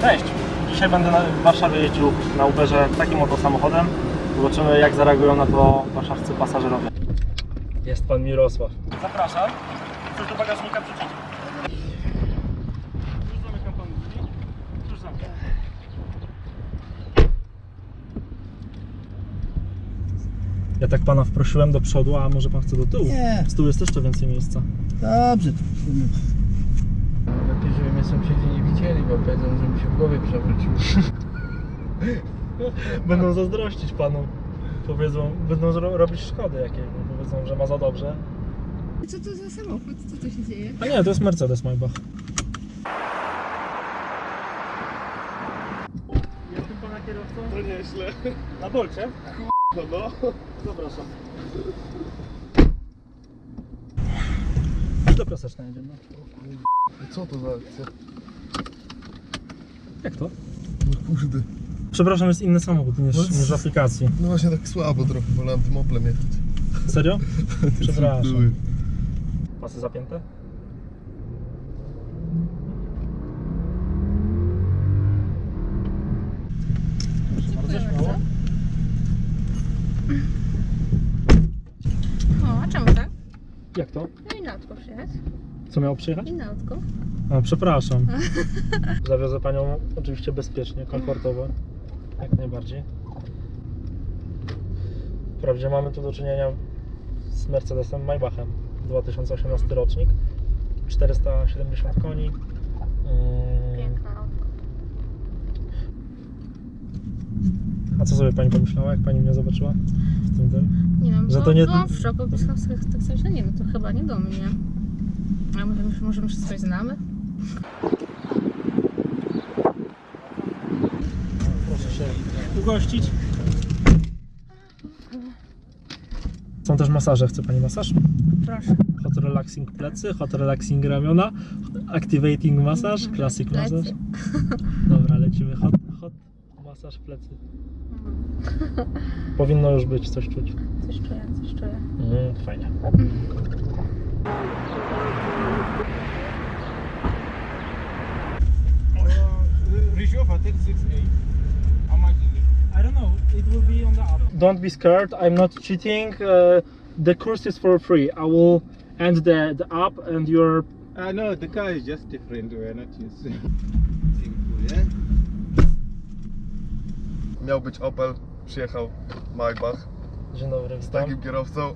Cześć! Dzisiaj będę w Warszawie jeździł na Uberze takim oto samochodem. Zobaczymy jak zareagują na to warszawscy pasażerowie. Jest pan Mirosław. Zapraszam. Chcesz do bagażnika wrzucić? Już zamykam panu drzwi. Już zamykam. Ja tak pana wprosiłem do przodu, a może pan chce do tyłu? Nie. Z tyłu jest jeszcze więcej miejsca. Dobrze. Lepiej, żeby mnie sąsiedzi nie widzieli, bo powiedzą, że mi się w głowie przewrócił. Będą zazdrościć panu. Powiedzą, będą robić szkody jakieś, bo powiedzą, że ma za dobrze. Co to za samochód? Co to się dzieje? A nie, to jest Mercedes Maybach. Jestem pana kierowcą? To nieźle. Na bolcie? No, no. Zapraszam. Do piaseczna jedziemy. Co to za akcja? Jak to? No kurde. Przepraszam, jest inny samochód niż, No, niż w aplikacji. No właśnie tak słabo trochę, wolałem tym Oplem jechać. Serio? Przepraszam. Były. Pasy zapięte? Proszę bardzo, śmiało. O, a czemu tak? Jak to? No i przyjechać. Co miało przyjechać? I. A, przepraszam. Zawiozę panią oczywiście bezpiecznie, komfortowo. Jak najbardziej. Wprawdzie mamy tu do czynienia z Mercedesem Maybachem 2018 rocznik. 470 koni. Autko. A co sobie pani pomyślała, jak pani mnie zobaczyła w tym tym? Nie wiem, Że to nie- byłam w szoku, pisałam sobie tak sobie, że nie, no to chyba nie do mnie. A może, może my się coś znamy? Proszę się ugościć. Są też masaże. Chce pani masaż? Proszę. Hot relaxing plecy, hot relaxing ramiona, activating masaż, classic Plecy. masaż. Dobra, lecimy. Hot, hot masaż plecy. Powinno już być, coś czuć. Coś czuję, coś czuję. Mm, fajnie. Ryżowa, tak 6A. It will be on the app. Don't be scared. I'm not cheating. Uh, the course is for free. I will end the the app and your. Uh, no, the car is just different. We're not using. to yeah? Miał być Opel, przyjechał Maybach Dzień dobry, z takim kierowcą.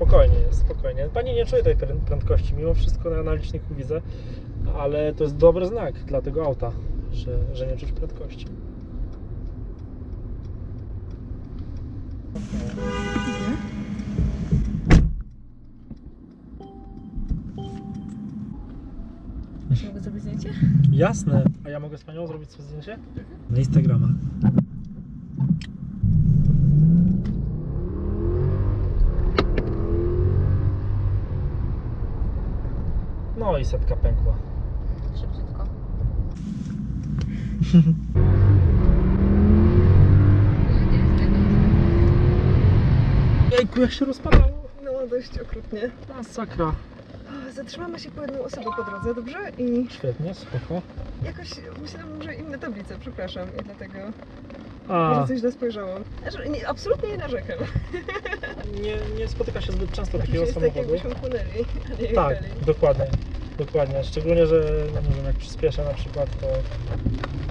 Spokojnie jest, spokojnie. Pani nie czuje tej prę- prędkości, mimo wszystko na naliczniku widzę, ale to jest dobry znak dla tego auta, że, że nie czuć prędkości. Mogę zrobić zdjęcie? Jasne. A ja mogę z Panią zrobić sobie zdjęcie? Na Instagrama. No i setka pękła. Szybciutko. Jejku, jak się rozpadało. No, dość okrutnie. Masakra. Zatrzymamy się po jedną osobę po drodze, dobrze? I Świetnie, spoko. jakoś myślałam, że inne tablice, przepraszam, i dlatego A, może coś źle spojrzałam. Znaczy, nie, absolutnie nie narzekam. nie, nie spotyka się zbyt często Znaczy, takiego jest tak, samochodu. jakbyśmy płynęli, a nie Tak, jechali. dokładnie. Dokładnie. Szczególnie, że no nie wiem, jak przyspieszę na przykład, to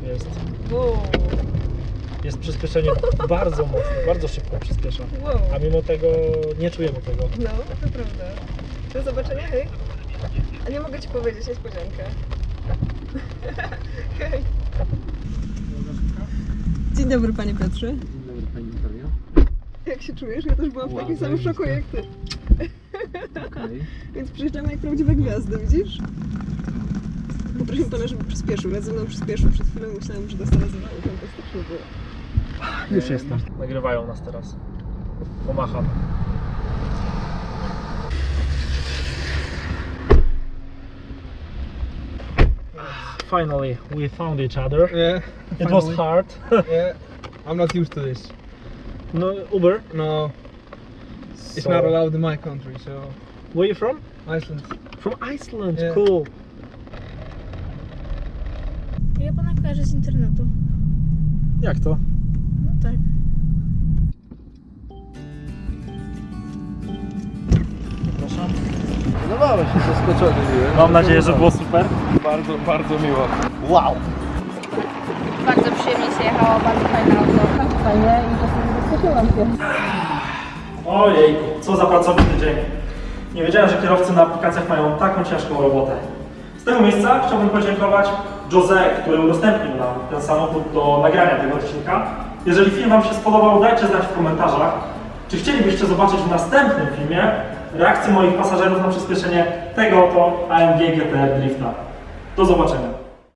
jest, Wow, jest przyspieszenie bardzo mocne, bardzo szybko przyspiesza. wow. A mimo tego nie czujemy tego. No, to prawda. Do zobaczenia, hej. A nie mogę Ci powiedzieć niespodziankę. hej. Dzień dobry, Panie Piotrze. Dzień dobry, pani Natalia. Jak się czujesz? Ja też byłam w takim samym szoku jak Ty. Okej. Więc przyjeżdżamy jak prawdziwe gwiazdy, widzisz? Poprosił pana, żeby przyspieszył. Ja ze mną przyspieszył. Przed chwilą myślałem, że dostanę zawału. Fantastycznie było. Już jestem. Nagrywają nas teraz. Pomacham. Finally, we found each other. Yeah. It was hard. Yeah. I'm not used to this. no, Uber. No, it's So- not allowed in my country. So Where you from? Iceland. From Iceland. Yeah. Cool. Ja pana kojarzę z internetu. Jak to? No tak. Przepraszam. Podobało się, zaskoczony byłem. Mam nadzieję, że było super. Bardzo, bardzo miło. Wow. Bardzo przyjemnie się jechało, bardzo fajne auto. Fajnie i czasem zaskoczyłam się. Ojej, co za pracowity dzień. Nie wiedziałem, że kierowcy na aplikacjach mają taką ciężką robotę. Z tego miejsca chciałbym podziękować Jose, który udostępnił nam ten samochód do nagrania tego odcinka. Jeżeli film Wam się spodobał, dajcie znać w komentarzach, czy chcielibyście zobaczyć w następnym filmie reakcję moich pasażerów na przyspieszenie tego oto AMG GTR Drifta. Do zobaczenia.